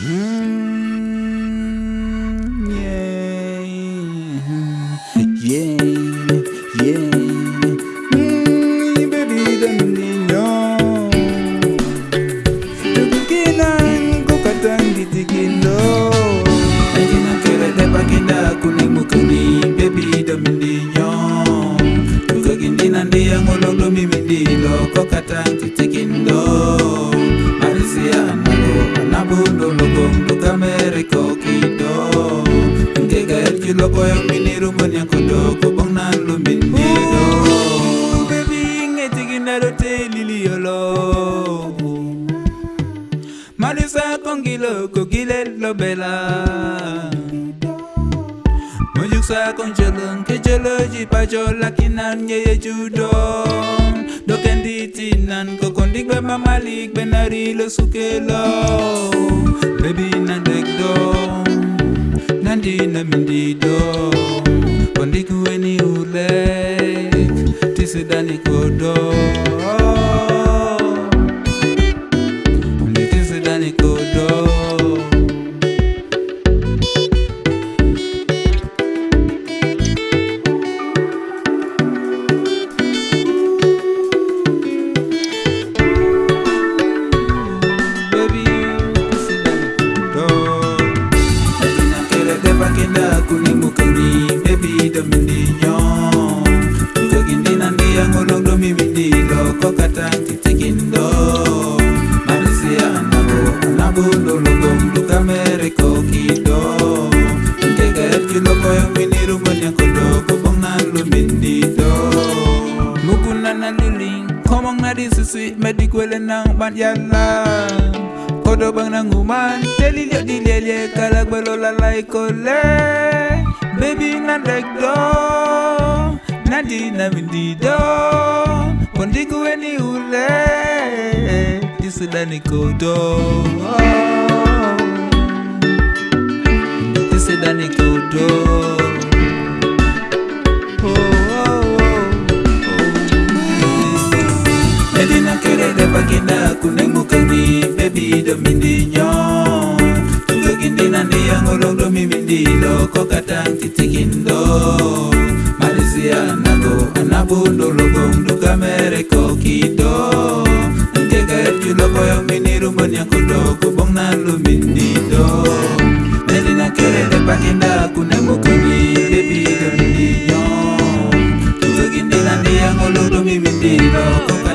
Mm. Isi loko yang mini rumpun yang kodoko Bang nan lumbin nido Baby, ngeti ginda dote lili yolo Marisa kongilo kogile lobela Mojuk sa kongjelong kejoloji pajola kinan nyeye judong Dokendi tinan kokondik be mamalik benari lo sukelo Baby nikodo susi medi kwele nang ban yalla Kodo bang nang uman Deli liot di lele kalak belo lalai kole Baby nan dek do Nadi na windi do Kondi kuwe ni ule Disida ni kodo Disida ni kodo ndoglo mimi ndilo kokatankitikindlo malisianago anabundologo mdukamereko kito nkekaerculokoyo minirumbon yakudo kubong nan lumin dito nelinakerede pakinda kunemukini depido mindiyo tutogindinandiyangoludo mimi ndilo koka